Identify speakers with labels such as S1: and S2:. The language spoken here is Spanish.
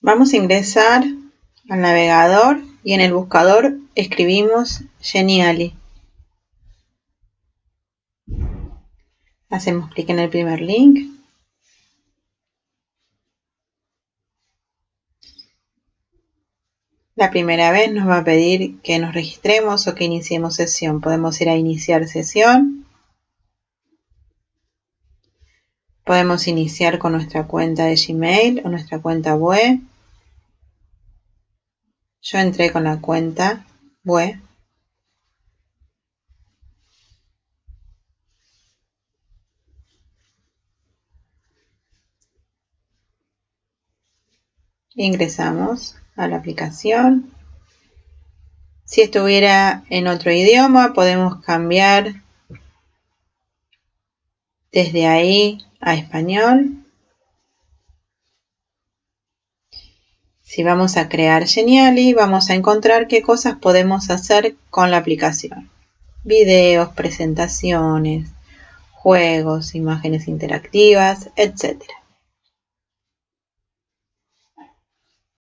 S1: Vamos a ingresar al navegador y en el buscador escribimos Geniali. Hacemos clic en el primer link. La primera vez nos va a pedir que nos registremos o que iniciemos sesión. Podemos ir a iniciar sesión. Podemos iniciar con nuestra cuenta de Gmail o nuestra cuenta web. Yo entré con la cuenta web. Ingresamos a la aplicación. Si estuviera en otro idioma, podemos cambiar desde ahí a español. Si vamos a crear Geniali, vamos a encontrar qué cosas podemos hacer con la aplicación. Videos, presentaciones, juegos, imágenes interactivas, etc.